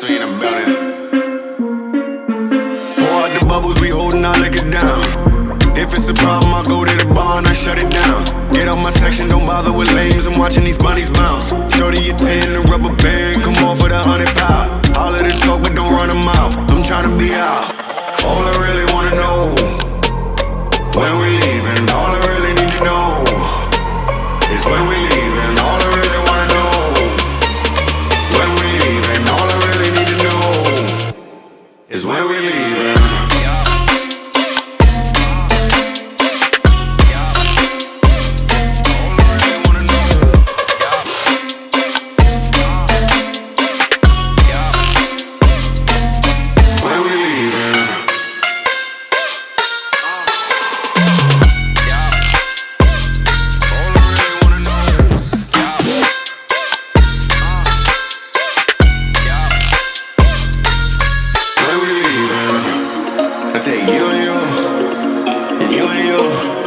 Yes, we in the. Pour out the bubbles, we holding our liquor down. If it's a problem, I go to the bar and I shut it down. Get out my section, don't bother with lames. I'm watching these bunnies bounce. Shorty, you ten, the rubber band, come off with a hundred pound. All of the talk, but don't run a mouth. I'm trying to be out. All I really wanna know when we is when we leaving. you.